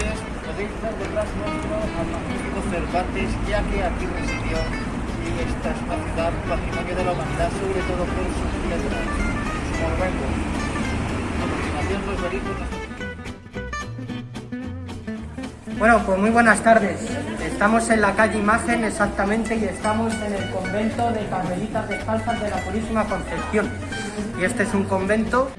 cuales podéis dar detrás nuestro al magnífico Cervantes, ya que aquí residió y esta es una ciudad patrimonio de la humanidad, sobre todo por sus piedras, sus monumentos. Bueno, pues muy buenas tardes. Estamos en la calle Imagen exactamente y estamos en el convento de Carmelitas Descalzas de la Purísima Concepción. Y este es un convento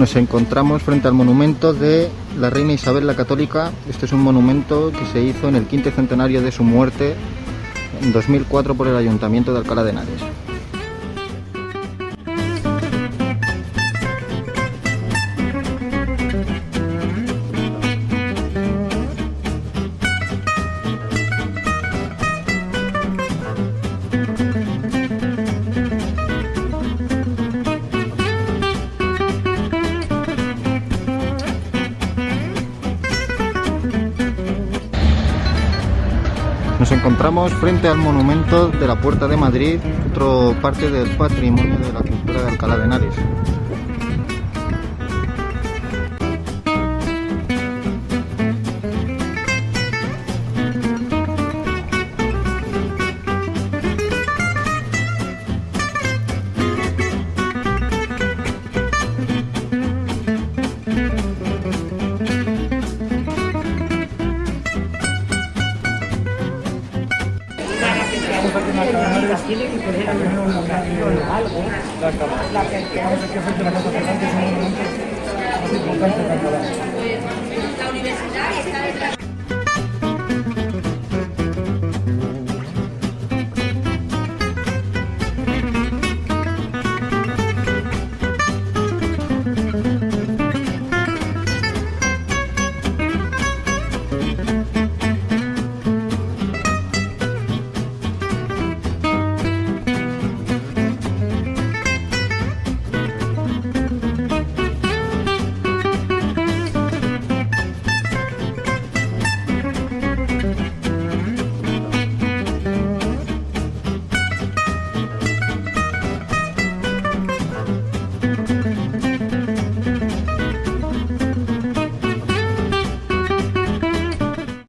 Nos encontramos frente al monumento de la reina Isabel la Católica. Este es un monumento que se hizo en el quinto centenario de su muerte en 2004 por el Ayuntamiento de Alcalá de Henares. Nos encontramos frente al monumento de la Puerta de Madrid, otro parte del patrimonio de la cultura de Alcalá de Henares. La universidad está detrás.